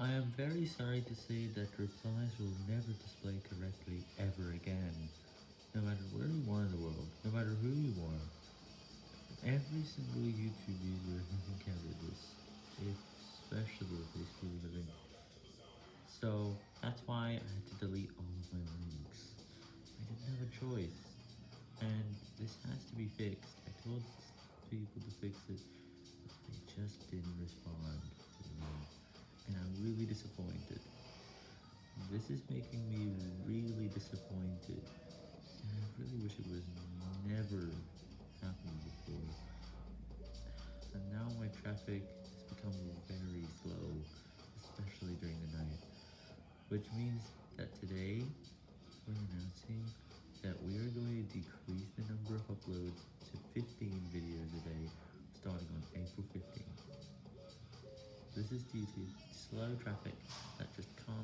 I am very sorry to say that replies will never display correctly ever again, no matter where you are in the world, no matter who you are. Every single YouTube user has encountered this, especially if they screw. So that's why I had to delete all of my links. I didn't have a choice, and this has to be fixed. I told people to fix it, disappointed. This is making me really disappointed, I really wish it was never happened before. And now my traffic has become very slow, especially during the night, which means that today This is due to slow traffic that just can't